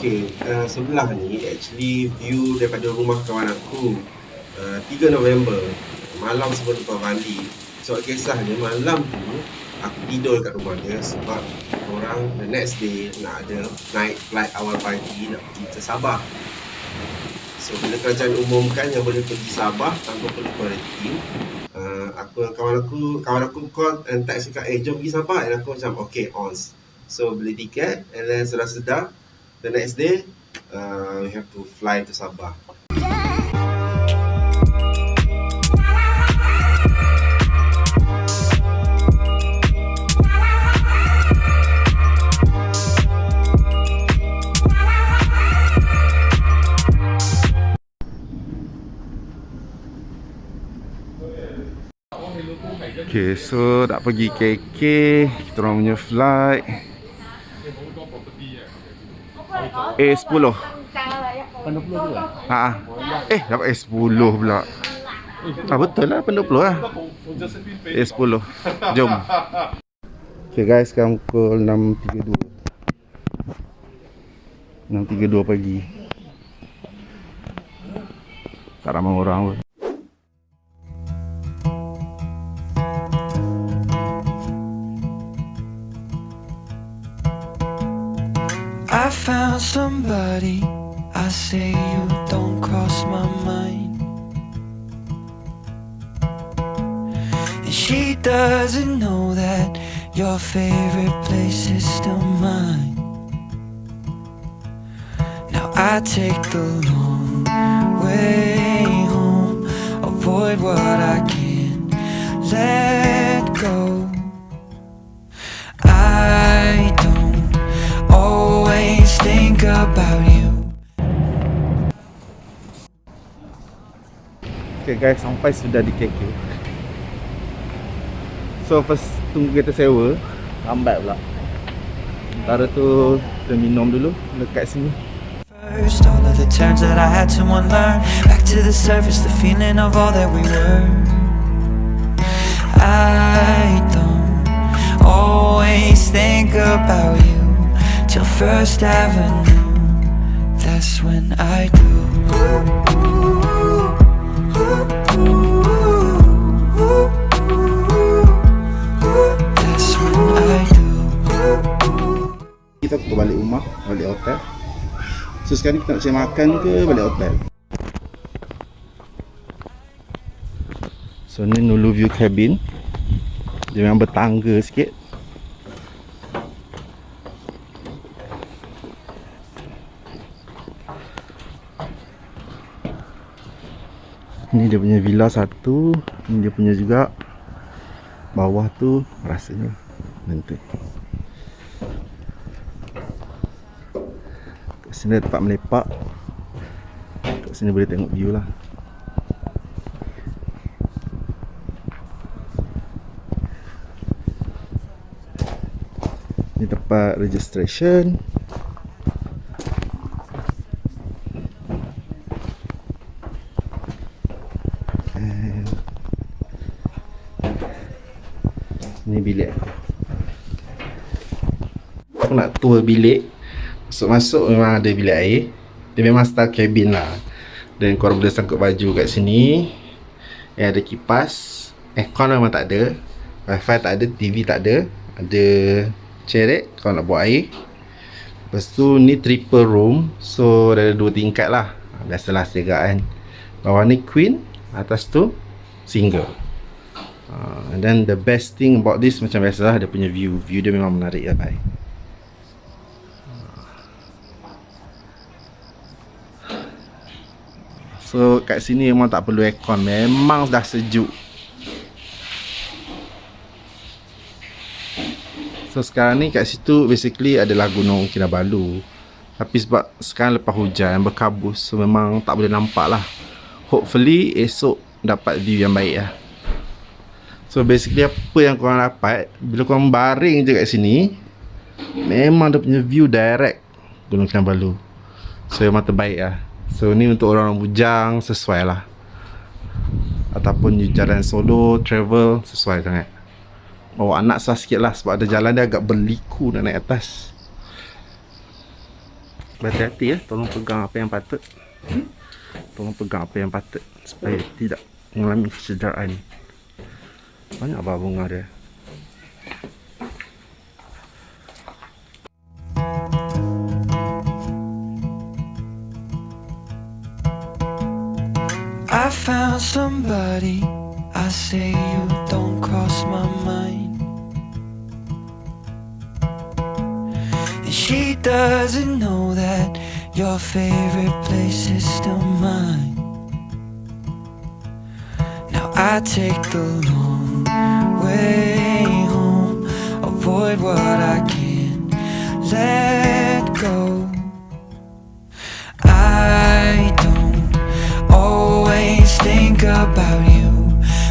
Okay, uh, sebelah ni actually view daripada rumah kawan aku uh, 3 November malam sebelum lepas mandi. So kisahnya malam tu aku tidur kat rumah dia sebab orang the next day nak ada night flight awal pagi nak pergi ke Sabah. So bila kerajaan umumkan yang boleh pergi Sabah tanpa perlu quarantine uh, aku dan kawan aku kawan aku call and text cakap eh jom pergi Sabah. Dan aku macam okay on so beli tiket and then sedar-sedar the next day uh, we have to fly to Sabah. Okay, so tak pergi KK Kita orang punya flight A10 Pendoplo tu lah ha. Eh, dapat A10 pula. Ah betul lah, pendoplo lah. A10 Jom. Okay guys, sekarang pukul 6.32 6.32 pagi. Tak ramai orang pun I found somebody. I say you don't cross my mind. And she doesn't know that your favorite place is still mine. Now I take the long way home, avoid what I can't let go. Think about you. Okay guys, sampai sudah di KK So first tunggu kereta sewa Lambat pula Sementara tu kita minum dulu dekat sini First, all of the turns that I had to unlearn. Back to the surface, the feeling of all that we were. I don't always think about you First Avenue. That's when I do. That's when I do. Kita ke balik rumah, balik hotel So sekarang kita nak cari makan ke balik hotel So ni Nulu View Cabin Dia memang bertangga sikit Ni dia punya villa satu Ni dia punya juga Bawah tu rasanya Nanti Kat sini tempat melepak. Kat sini boleh tengok view lah. Ni tempat registration Ni bilik. Aku Aku nak tour bilik. Masuk-masuk memang ada bilik air. Dia memang style cabin lah. Dan korang boleh sangkut baju kat sini. Eh ada kipas. Aircon memang tak ada. Wifi tak ada, TV tak ada. Ada cerek kalau nak buat air. Lepas tu ni triple room. So ada dua tingkat lah. Biasalah segak kan. Bawah ni queen Atas tu single uh, And then the best thing about this Macam biasalah dia punya view. View dia memang menarik lah bye. So kat sini memang tak perlu aircon. Memang dah sejuk. So sekarang ni kat situ basically adalah gunung Kinabalu Tapi sebab sekarang lepas hujan berkabus So memang tak boleh nampak lah. Hopefully esok dapat view yang baik lah So basically apa yang korang dapat Bila korang baring je kat sini Memang dia punya view direct Gunung Kinabalu. So memang terbaik lah. So ni untuk orang-orang bujang sesuai lah. Ataupun you jalan solo, travel sesuai sangat. Bawa anak sah sikit lah sebab ada jalan dia agak berliku nak naik atas. Berhati-hati ya, tolong pegang apa yang patut. Tolong pegang apa yang patut supaya tidak mengalami kecederaan. Banyak. I found somebody. I say you don't cross my mind. And she doesn't know that your favorite place is still mine. Now I take the long way home, avoid what I can't let go. I don't always think about you,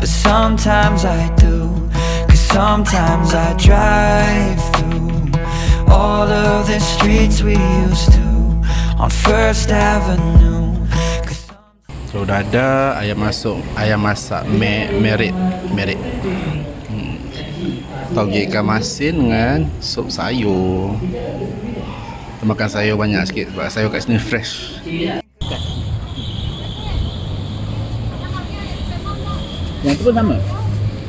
but sometimes I do. Cause sometimes I drive through all of the streets we used to on First Avenue. So dah ada ayam masuk, ayam masak me, merit, merit. Hmm. Toge ikan masin dengan sup sayur. Kita makan sayur banyak sikit sebab sayur kat sini fresh. Yang tu pun sama?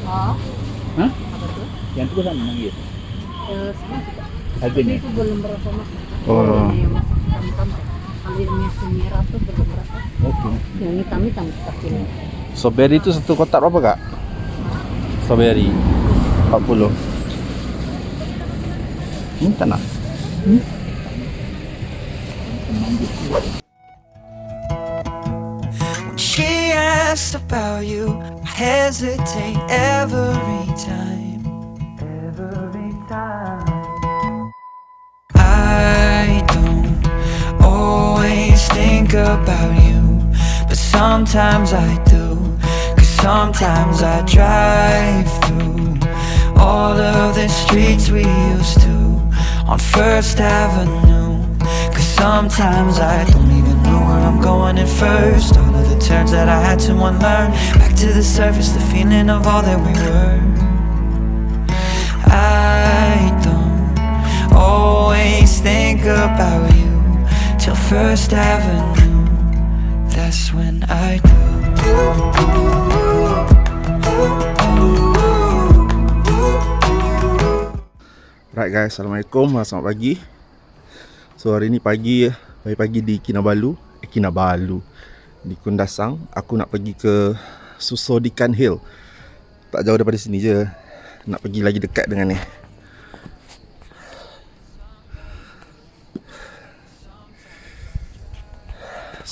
Ha? apa tu? Yang tu pun sama manggil? Eh, sama juga. Harganya? Itu belum berapa masuk. Oh. Yang masuk hitam-hitam. Kalau yang biasa merah tu belum berapa. Okey. Yang hitam-hitam seperti ini. Strawberry tu satu kotak berapa kak? Strawberry 40 Ni tak nak When she asks about you, I hesitate every time. About you, but sometimes I do. Cause sometimes I drive through all of the streets we used to on First Avenue. Cause sometimes I don't even know where I'm going at first. All of the turns that I had to unlearn. Back to the surface, the feeling of all that we were. I don't always think about you till First Avenue. That's when I do. Right guys, Assalamualaikum Selamat pagi. So hari ni pagi Pagi-pagi di Kinabalu Eh Kinabalu Di Kundasang. Aku nak pergi ke Susodikan Hill. Tak jauh daripada sini je. Nak pergi lagi dekat dengan ni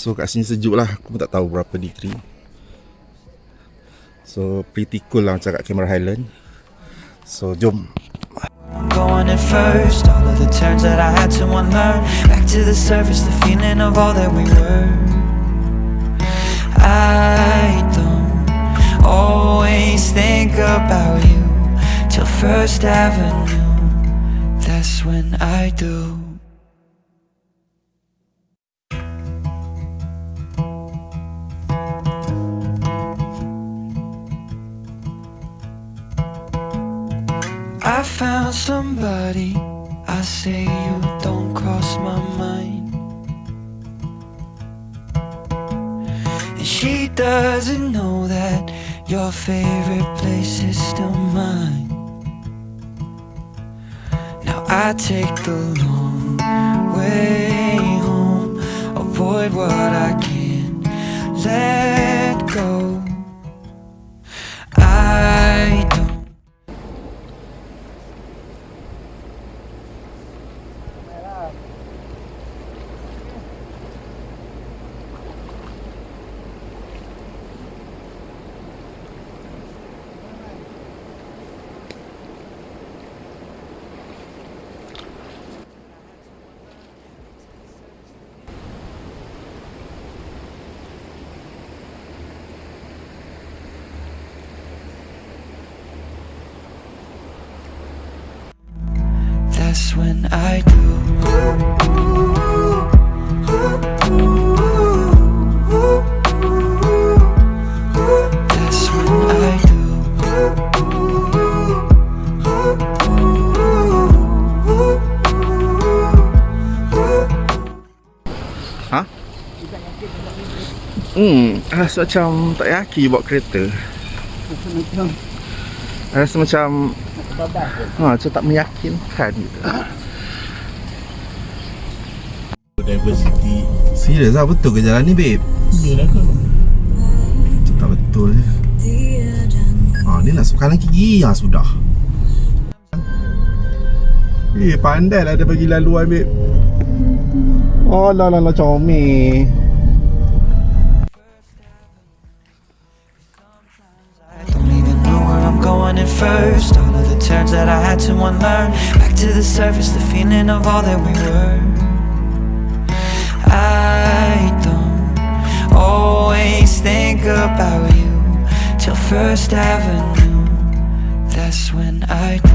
So kat sini sejuk lah Aku pun tak tahu berapa degree So pretty cool lah macam kat Cameron Highland So jom going first. All of the turns that I had to unlearn. Back to the surface, the feeling of all that we were. I don't always think about you till First Avenue. That's when I do. I found somebody. I say you don't cross my mind. And she doesn't know that your favorite place is still mine. Now I take the long way home, avoid what I can't let go. I rasa macam tak yakin bawa kereta. Macam Rasa macam ha, macam tak meyakinkan gitu. Diversity. Serius lah betul ke jalan ni babe? Dia lah tu. Macam tak betul je. Ha, ni nak kanan kiri ha, sudah. Eh, pandai lah dia bagi laluan babe. Oh, lah lah lah comel. To unlearn. Back to the surface, the feeling of all that we were. I don't always think about you till First Avenue. That's when I do.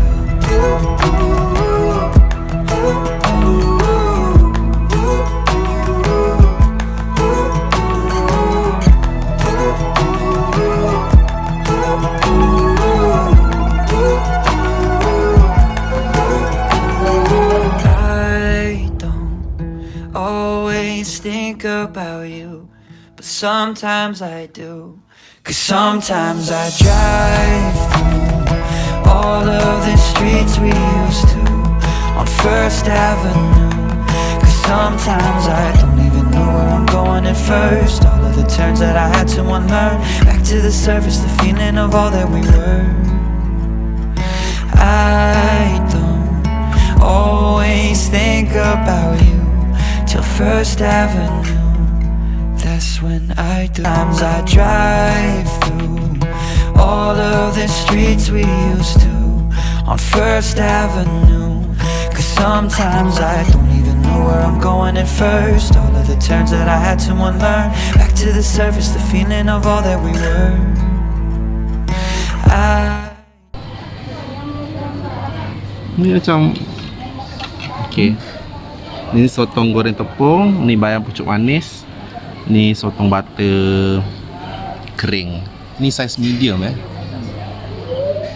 I about you, but sometimes I do. Cause sometimes I drive through all of the streets we used to on First Avenue. Cause sometimes I don't even know where I'm going at first. All of the turns that I had to unlearn. Back to the surface, the feeling of all that we were. I don't always think about you till First Avenue. That's when I do. Times I drive through all of the streets we used to on First Avenue. Cause sometimes I don't even know where I'm going at first. All of the turns that I had to unlearn. Back to the surface, the feeling of all that we were. I macam Okay Ni sotong goreng tepung Ni bayam pucuk manis Ni sotong butter Kering. Ni saiz medium eh?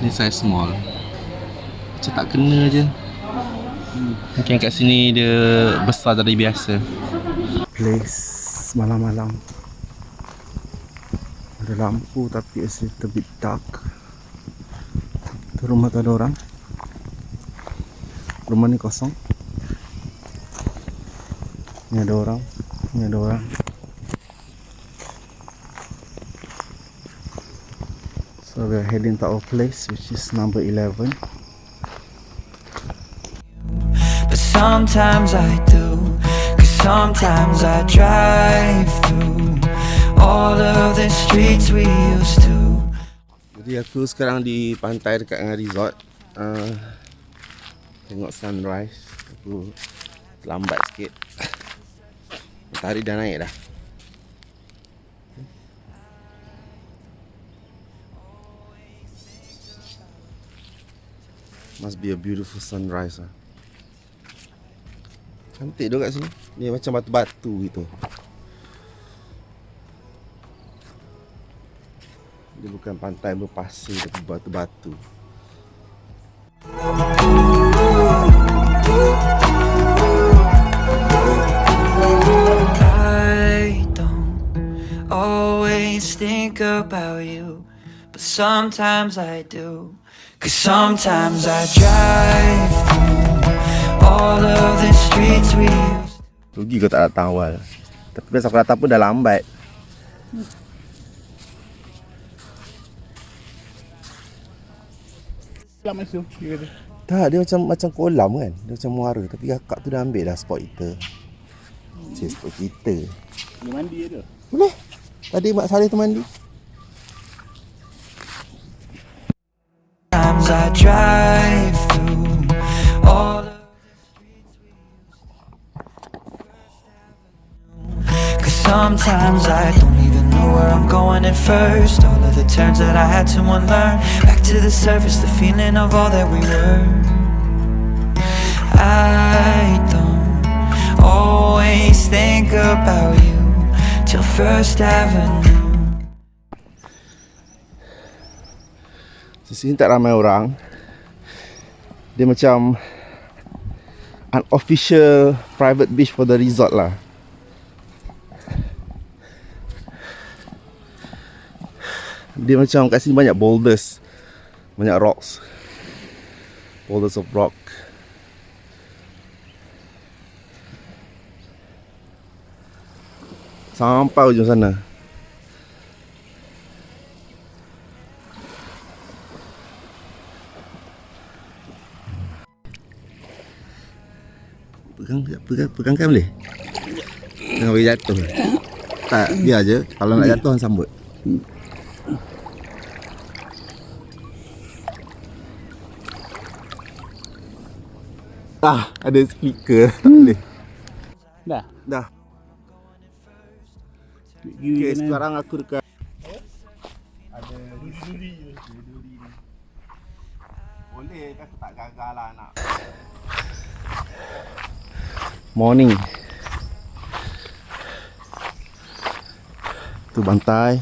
Ni saiz small. Macam tak kena je. Mungkin kat sini dia besar dari biasa. Place malam-malam. Ada lampu tapi it's a little bit dark. Tu rumah tak ada orang. Rumah ni kosong. Ni ada orang. Ni ada orang So we are heading to our place which is number 11 But sometimes I do Cause sometimes I drive through All of the streets we used to. Jadi aku sekarang di pantai dekat dengan resort. Uh, Tengok sunrise. Aku lambat sikit. Matahari dah naik dah Must be a beautiful sunrise lah Cantik tu kat sini. Ni macam batu-batu gitu. Dia bukan pantai berpasir Tapi batu-batu. Always think about you But sometimes I do Cause sometimes I drive through All of the streets we used Rugi kau tak datang awal Tapi pas aku datang pun dah lambat. Selam masuk. Dia kata. Tak, dia macam macam kolam kan? Dia macam muara. Tapi kakak tu dah ambil dah spot kita. Cik spot kita. Dia mandi je tu. Boleh? Tadi Mak Saleh tu mandi I drive through. All of Cause sometimes I don't even know where I'm going at first. All of the turns that I had to unlearn. Back to the surface, the feeling of all that we were. I don't always think about you Till First Avenue Di sini tak ramai orang Dia macam Unofficial private beach for the resort lah Dia macam kat sini banyak boulders. Banyak rocks. Boulders of rock. Sampai ujung sana. Pegang, pegang, pegangkan boleh? Jangan bagi jatuh. Tak, biar je. Kalau nak jatuh, sambut. Ah, ada speaker. Tak boleh. Dah. Dah. Okay, sekarang aku dekat Boleh kan tak gagal lah nak Morning. Tu bantai.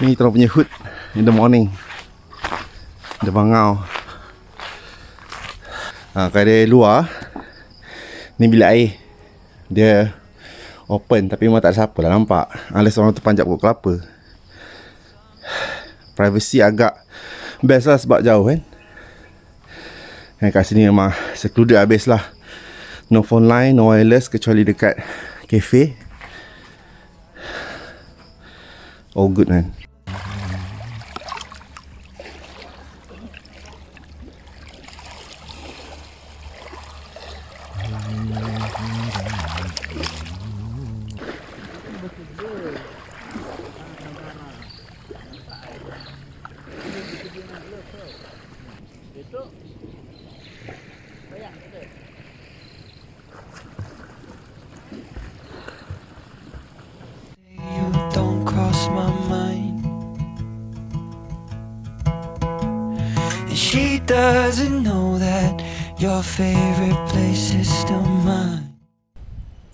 Ni kita punya hood In the morning. The bangau. Ha, Kalau dia luar Ni bilik air. Dia Open Tapi memang tak ada siapa lah nampak. Unless orang tu panjat pokok kelapa. Privacy agak Best lah sebab jauh kan? Dan kat sini memang Secluded habis lah. No phone line No wireless Kecuali dekat Cafe. All good kan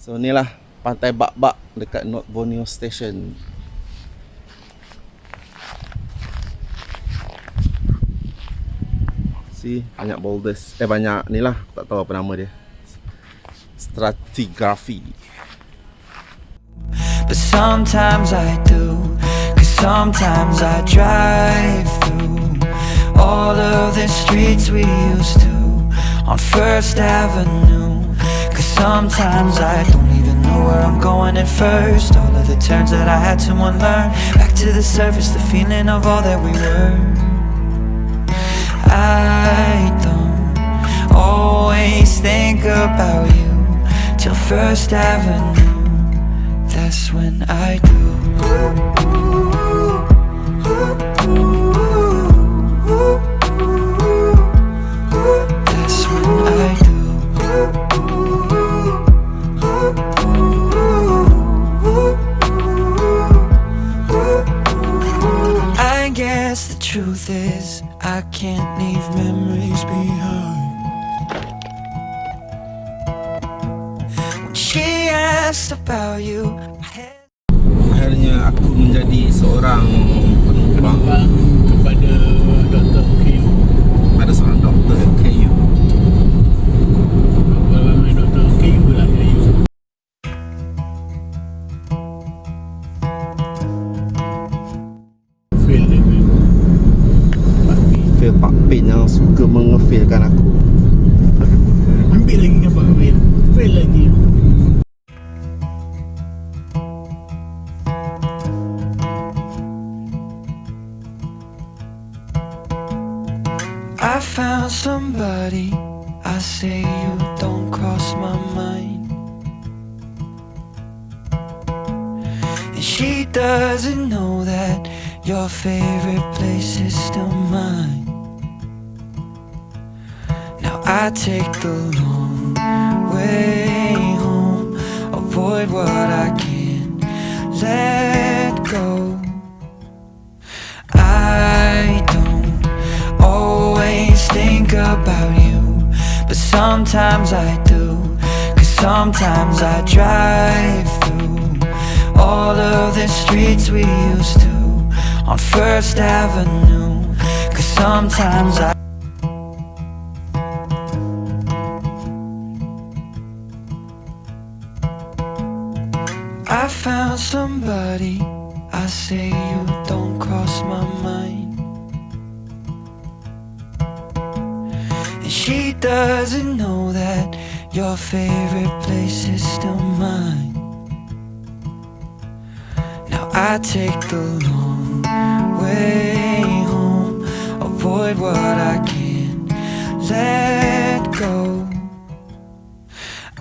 So ni lah Pantai Bak-Bak Dekat North Borneo Station See Banyak boulders Eh banyak ni lah Tak tahu apa nama dia Stratigraphy But sometimes I do. Cause sometimes I drive through all of the streets we used to on First Avenue. Sometimes I don't even know where I'm going at first. All of the turns that I had to unlearn. Back to the surface, the feeling of all that we were. I don't always think about you till First Avenue. That's when I do. Truth is I can't leave memories behind. When she asked about you, Akhirnya aku menjadi seorang penumpang Now I take the long way home, avoid what I can't let go. I don't always think about you, but sometimes I do. Cause sometimes I drive through all of the streets we used to on First Avenue. Cause sometimes I she doesn't know that your favorite place is still mine. Now I take the long way home, avoid what I can't let go.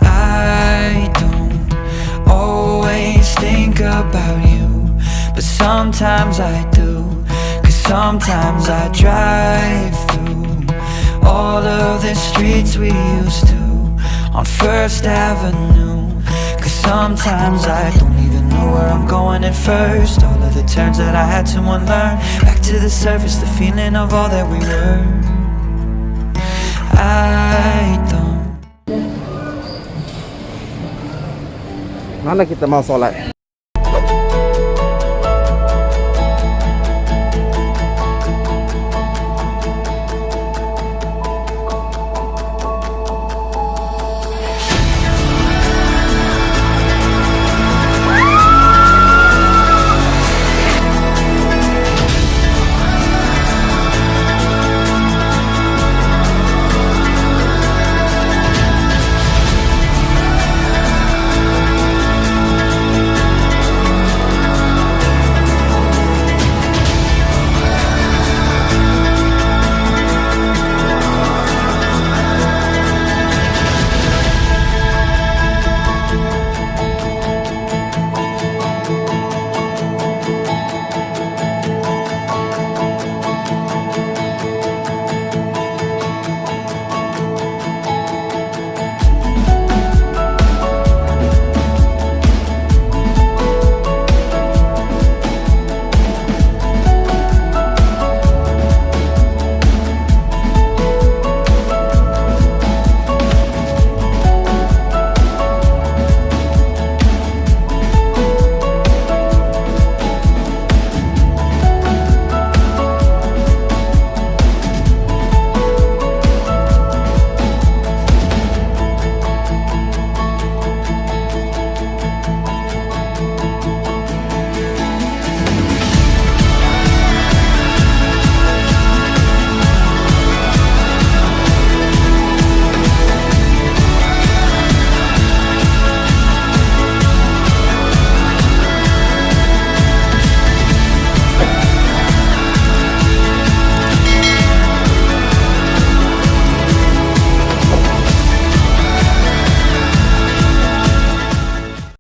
I don't always think about you, but sometimes I do. Cause sometimes I drive all of the streets we used to on First Avenue. Cause sometimes I don't even know where I'm going at first. All of the turns that I had to unlearn. Back to the surface, the feeling of all that we were. I don't. Mana kita mau solat?